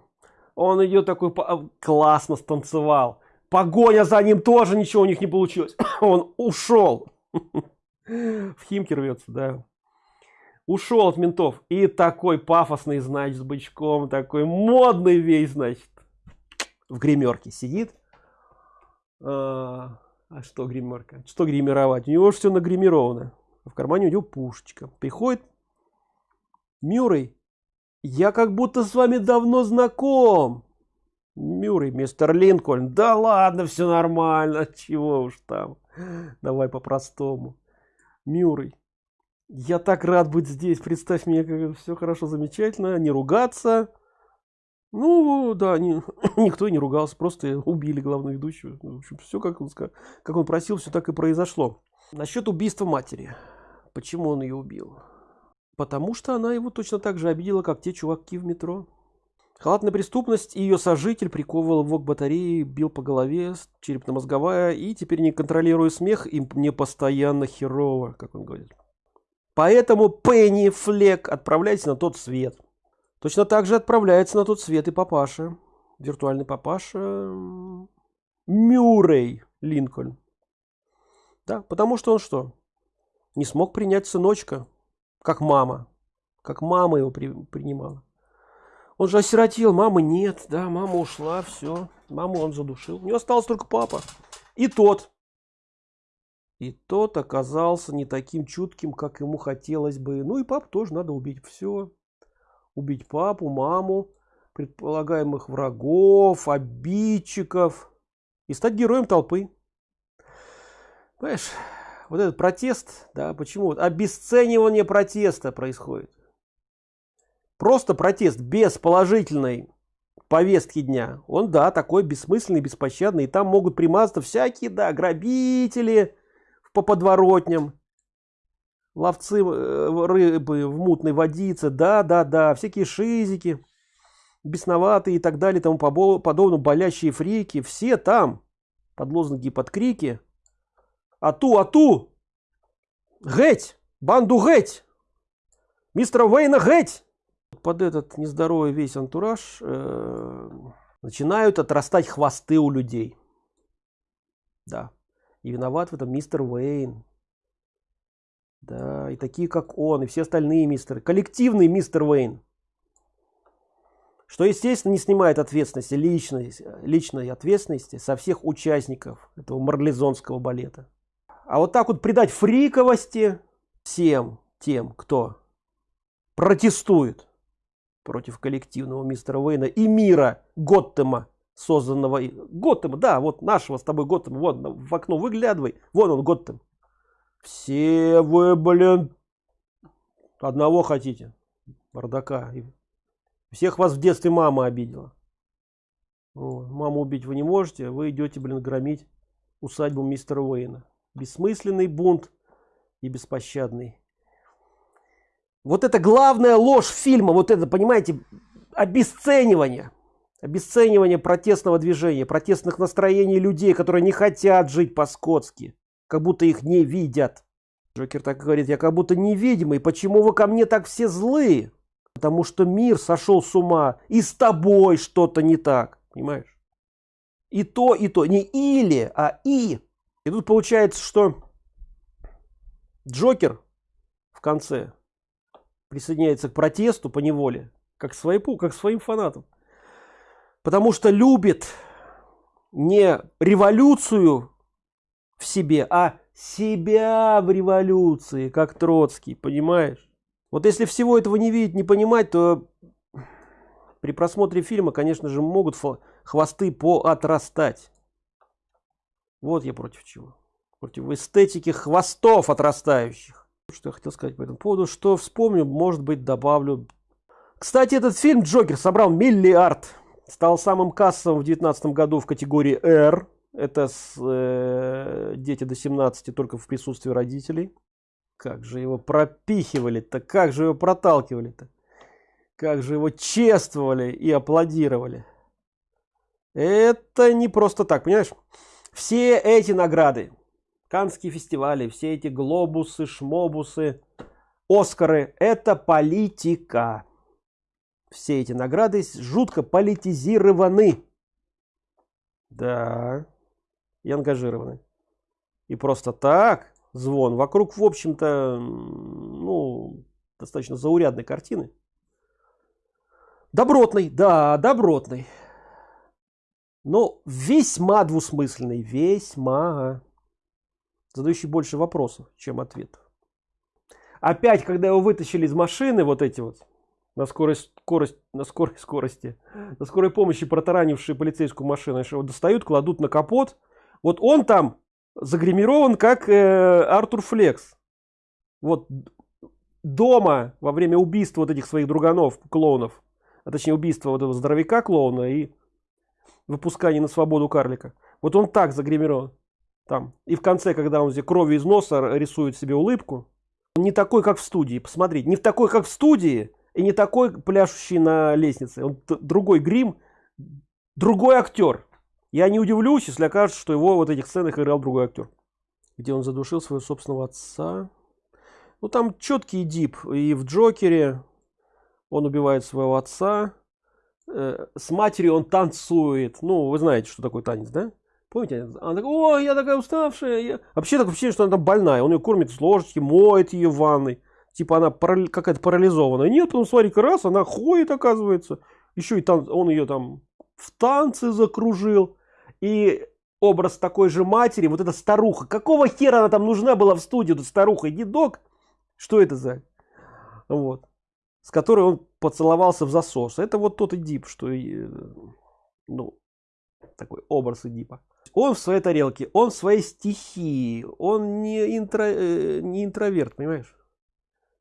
Он идет такой классно станцевал. Погоня за ним тоже ничего у них не получилось. Он ушел. В химки рвется да ушел от ментов и такой пафосный значит с бычком такой модный весь значит в гримерке сидит а, а что гримерка что гримировать у него все нагримировано в кармане у него пушечка приходит мюррей я как будто с вами давно знаком. Мюррей, мистер Линкольн. Да ладно, все нормально. Чего уж там. Давай по-простому. Мюррей. Я так рад быть здесь. Представь мне, как все хорошо, замечательно. Не ругаться. Ну, да, не, никто не ругался. Просто убили главную ведущую. В общем, все как он, как он просил, все так и произошло. Насчет убийства матери. Почему он ее убил? Потому что она его точно так же обидела, как те чуваки в метро. Халатная преступность и ее сожитель приковывал его к батарее, бил по голове, черепно-мозговая, и теперь не контролируя смех, им мне постоянно херово, как он говорит. Поэтому Пенни Флек отправляется на тот свет. Точно так же отправляется на тот свет и папаша. Виртуальный папаша Мюррей Линкольн. Да, потому что он что? Не смог принять сыночка, как мама, как мама его при, принимала. Он же осиротел, мамы нет, да, мама ушла, все, маму он задушил. У него остался только папа. И тот. И тот оказался не таким чутким, как ему хотелось бы. Ну и папу тоже надо убить. Все. Убить папу, маму, предполагаемых врагов, обидчиков. И стать героем толпы. Понимаешь? вот этот протест, да, почему? Обесценивание протеста происходит. Просто протест без положительной повестки дня. Он, да, такой бессмысленный, беспощадный. И там могут примазаться всякие, да, грабители по подворотням, ловцы э, рыбы в мутной водице, да, да, да, всякие шизики, бесноватые и так далее, тому подобное, болящие фрики, все там, под лозунги, под крики, Ату, ату! Геть! Банду геть! Мистера Вейна геть! Под этот нездоровый весь антураж э, начинают отрастать хвосты у людей. Да. И виноват в этом мистер Вейн. Да, и такие как он, и все остальные мистеры. Коллективный мистер Вейн. Что, естественно, не снимает ответственности, личной, личной ответственности со всех участников этого марлезонского балета а вот так вот придать фриковости всем тем кто протестует против коллективного мистера Уэйна и мира Готтема, созданного Готтема, да, вот нашего с тобой Готтема, вот в окно выглядывай, вон он Готтем. Все вы, блин, одного хотите, бардака. Всех вас в детстве мама обидела. маму убить вы не можете, вы идете, блин, громить усадьбу мистера Уэйна бессмысленный бунт и беспощадный. Вот это главная ложь фильма, вот это, понимаете, обесценивание. Обесценивание протестного движения, протестных настроений людей, которые не хотят жить по-скотски, как будто их не видят. Джокер так говорит, я как будто невидимый, почему вы ко мне так все злые? Потому что мир сошел с ума, и с тобой что-то не так, понимаешь? И то, и то, не или, а и. И тут получается, что Джокер в конце присоединяется к протесту по неволе, как, своему, как своим фанатам. Потому что любит не революцию в себе, а себя в революции, как Троцкий, понимаешь? Вот если всего этого не видеть, не понимать, то при просмотре фильма, конечно же, могут хвосты поотрастать. Вот я против чего. Против эстетики хвостов отрастающих. Что я хотел сказать по этому поводу, что вспомню, может быть, добавлю. Кстати, этот фильм «Джокер» собрал миллиард. Стал самым кассовым в 2019 году в категории R это с, э, дети до 17 только в присутствии родителей. Как же его пропихивали-то, как же его проталкивали-то. Как же его чествовали и аплодировали. Это не просто так, понимаешь? Все эти награды, Канские фестивали, все эти глобусы, шмобусы, Оскары, это политика. Все эти награды жутко политизированы. Да и ангажированы. И просто так звон вокруг, в общем-то, ну, достаточно заурядной картины. Добротный, да, добротный. Но весьма двусмысленный, весьма. Задающий больше вопросов, чем ответов. Опять, когда его вытащили из машины, вот эти вот, на скорость, скорость, на скорой скорости, на скорой помощи протаранившие полицейскую машину, его достают, кладут на капот, вот он там загримирован как э, Артур Флекс. Вот дома во время убийства вот этих своих друганов, клоунов, а точнее убийства вот этого здоровяка клоуна и выпускания на свободу карлика. Вот он так загримирован там. И в конце, когда он кровью из носа рисует себе улыбку, не такой, как в студии. Посмотрите, не в такой, как в студии, и не такой пляшущий на лестнице. Он другой грим, другой актер. Я не удивлюсь, если окажется, что его в этих сценах играл другой актер. Где он задушил своего собственного отца. Ну там четкий дип. И в Джокере он убивает своего отца. Э, с матерью он танцует. Ну, вы знаете, что такое танец, да? Помните? Она такая, о, я такая уставшая. Я... Вообще так ощущение, что она там больная. Он ее кормит с ложечки, моет ее в ванной. Типа она какая-то парализованная. Нет, потом смотри-ка раз, она ходит, оказывается. Еще и тан... он ее там в танцы закружил и образ такой же матери, вот эта старуха. Какого хера она там нужна была в студии, эта старуха, дедок? Что это за? Вот. С которой он поцеловался в засос. Это вот тот Эдип, что, ну, такой образ Эдипа. Он в своей тарелке, он в своей стихии, он не, интро, э, не интроверт, понимаешь?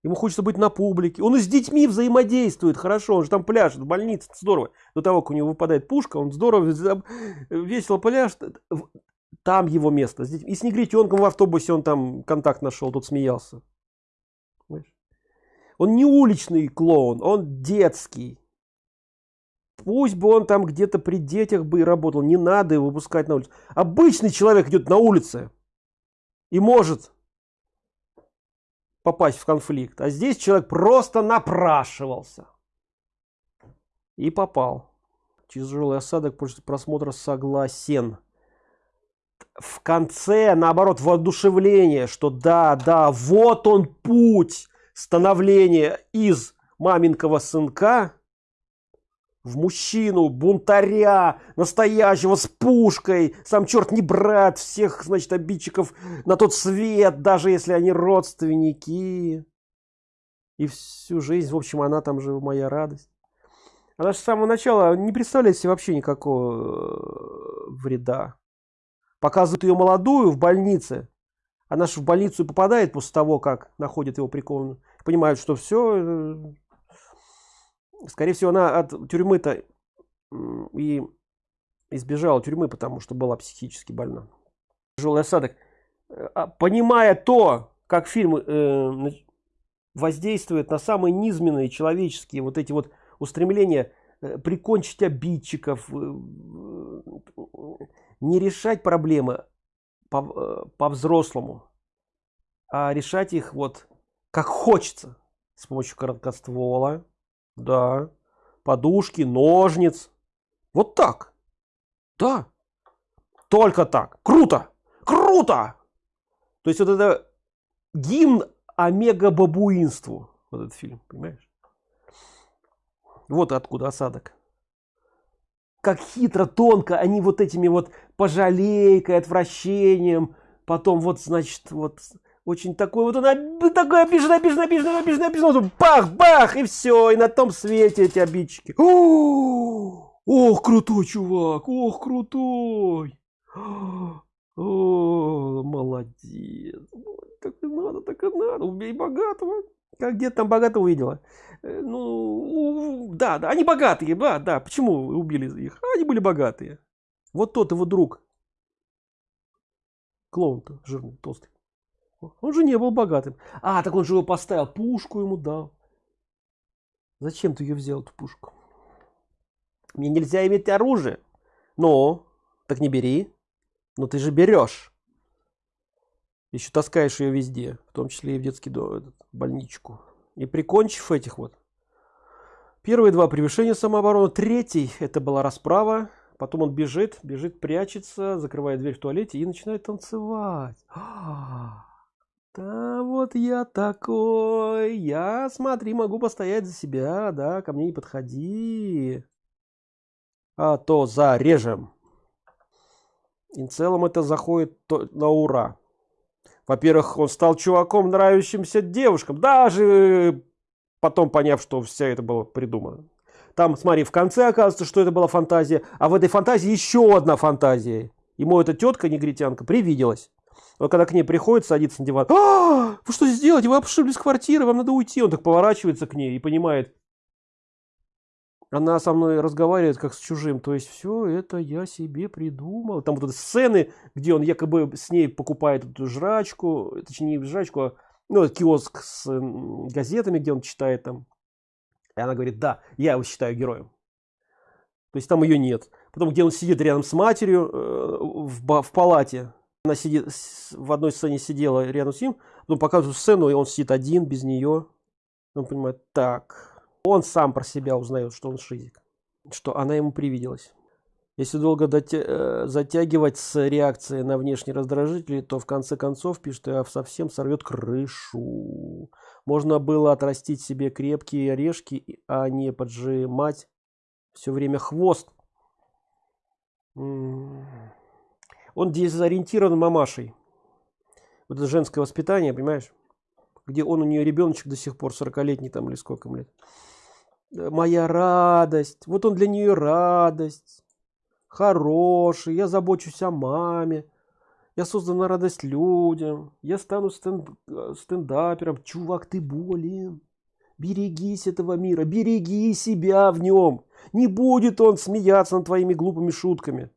Ему хочется быть на публике. Он и с детьми взаимодействует. Хорошо, он же там пляшет в больнице. Здорово. До того, как у него выпадает пушка, он здорово, весело пляшет. Там его место. И с негритенком в автобусе он там контакт нашел, тут смеялся. Он не уличный клоун, он детский. Пусть бы он там где-то при детях бы и работал. Не надо его выпускать на улицу. Обычный человек идет на улице и может попасть в конфликт. А здесь человек просто напрашивался. И попал. Тяжелый осадок после просмотра согласен. В конце, наоборот, воодушевление, что да, да, вот он путь становления из маменького сынка в мужчину, бунтаря, настоящего, с пушкой, сам черт не брат всех, значит, обидчиков на тот свет, даже если они родственники. И всю жизнь, в общем, она там же моя радость. Она же с самого начала не представляет себе вообще никакого э, вреда. Показывают ее молодую в больнице. Она же в больницу попадает после того, как находит его прикованную. Понимают, что все, э, скорее всего, она от тюрьмы-то и избежала тюрьмы, потому что была психически больна. Тяжелый осадок. Э, а, понимая то, как фильм э, воздействует на самые низменные человеческие вот эти вот устремления э, прикончить обидчиков, не решать проблемы по-взрослому, по а решать их вот как хочется с помощью короткоствола да. Подушки ножниц. Вот так. Да. Только так. Круто. Круто! То есть вот это гимн омега бабуинству. Вот этот фильм понимаешь? Вот откуда осадок. Как хитро тонко они вот этими вот пожалейкой отвращением потом вот значит вот очень такой вот она такой обижен обижен обижен обижен обижен бах бах и все и на том свете эти обидчики. Ох крутой чувак ох крутой. О, молодец. Так и надо так и надо. Убей богатого. Как где там богато увидела э, ну да да они богатые да да. Почему убили их? Они были богатые. Вот тот его друг. Клоун то жирный толстый он же не был богатым. А так он же его поставил. Пушку ему дал. Зачем ты ее взял эту пушку? Мне нельзя иметь оружие. Но так не бери. Но ты же берешь еще таскаешь ее везде в том числе и в детский дом этот, больничку. И прикончив этих вот. Первые два превышения самообороны. Третий это была расправа. Потом он бежит бежит прячется закрывает дверь в туалете и начинает танцевать да вот я такой я смотри могу постоять за себя да ко мне не подходи а то зарежем и в целом это заходит на ура. Во-первых он стал чуваком нравящимся девушкам даже потом поняв что вся это было придумано. Там смотри в конце оказывается что это была фантазия а в этой фантазии еще одна фантазия. Ему эта тетка негритянка привиделась но когда к ней приходит садится на диван. А, вы что сделать вы обшибли с квартиры вам надо уйти! Он так поворачивается к ней и понимает. Она со мной разговаривает как с чужим. То есть все это я себе придумал. Там вот эти сцены где он якобы с ней покупает эту жрачку. Точнее не жрачку а, ну киоск с газетами где он читает там. И она говорит да я его считаю героем то есть там ее нет. Потом где он сидит рядом с матерью э, в, в палате она сидит в одной сцене сидела рядом с ним но показывают сцену и он сидит один без нее он понимает так он сам про себя узнает, что он шизик, что она ему привиделась. Если долго дотя э, затягивать с реакцией на внешние раздражители, то в конце концов, пишет, я совсем сорвет крышу. Можно было отрастить себе крепкие орешки, а не поджимать все время хвост. Он дезориентирован мамашей. Вот это женское воспитание, понимаешь? Где он у нее ребеночек до сих пор, 40-летний там или сколько лет. Моя радость вот он для нее радость. Хороший я забочусь о маме я создана радость людям я стану стенд, стендапером чувак ты болен берегись этого мира береги себя в нем не будет он смеяться над твоими глупыми шутками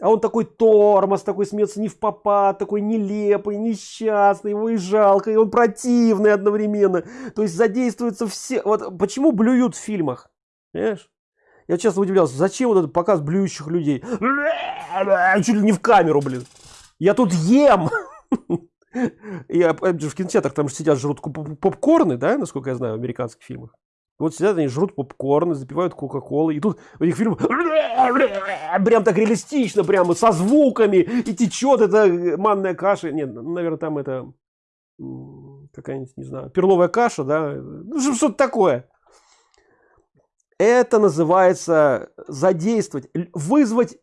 а он такой тормоз, такой смеется не в попад, такой нелепый, несчастный, его и жалко, и он противный одновременно. То есть задействуются все... Вот почему блюют в фильмах? Понимаешь? Я часто удивлялся, зачем вот этот показ блюющих людей? Чуть ли не в камеру, блин. Я тут ем. Я в кинотеатрах там сидят, жрут попкорны, да, насколько я знаю, в американских фильмах. Вот сидят они жрут попкорн, запивают кока-колы, и тут у них фильм прям так реалистично, прямо со звуками, и течет эта манная каша. Нет, наверное, там это какая-нибудь, не знаю, перловая каша, да, ну, что-то такое. Это называется задействовать, вызвать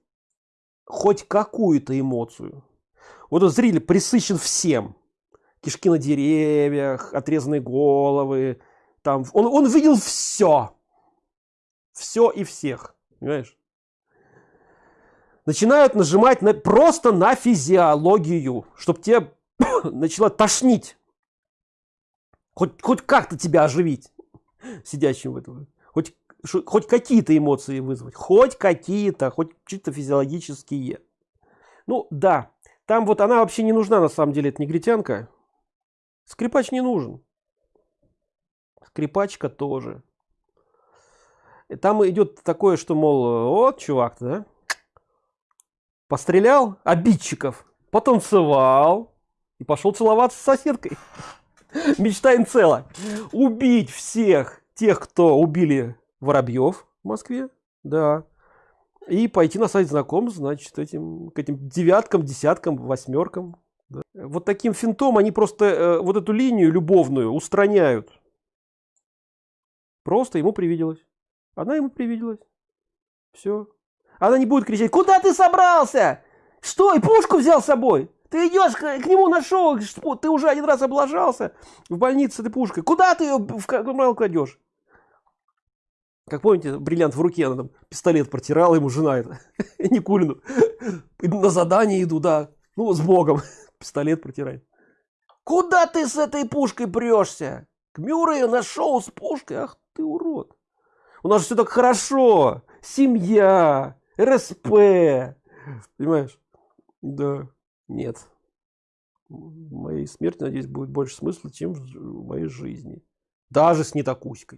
хоть какую-то эмоцию. Вот зритель присыщен всем. Кишки на деревьях, отрезанные головы, там он, он видел все. Все и всех. Понимаешь? Начинают нажимать на, просто на физиологию, чтобы тебе начало тошнить. Хоть, хоть как-то тебя оживить, сидящим в этом. Хоть, хоть какие-то эмоции вызвать. Хоть какие-то, хоть чисто физиологические. Ну да, там вот она вообще не нужна на самом деле, эта негритянка. Скрипач не нужен скрипачка тоже. И там идет такое, что, мол, вот, чувак, да, пострелял обидчиков, потанцевал, и пошел целоваться с соседкой. Мечта Инцела. Убить всех тех, кто убили Воробьев в Москве. Да. И пойти на сайт знакомств, значит, этим, к этим девяткам, десяткам, восьмеркам. Да. Вот таким финтом они просто э, вот эту линию любовную устраняют. Просто ему привиделось. Она ему привиделась. Все. Она не будет кричать, куда ты собрался? Что, и пушку взял с собой? Ты идешь к, к нему на шоу, ты уже один раз облажался в больнице ты пушкой. Куда ты ее в карман кладешь? Как помните, бриллиант в руке, она там пистолет протирала ему жена это, Никулину. На задание иду, да. Ну, с Богом. Пистолет протирает. Куда ты с этой пушкой прешься? К Мюррею на шоу с пушкой? Ах ты урод. У нас все так хорошо. Семья, РСП. Понимаешь? Да. Нет. В моей смерти, надеюсь, будет больше смысла, чем в моей жизни. Даже с нетокуськой.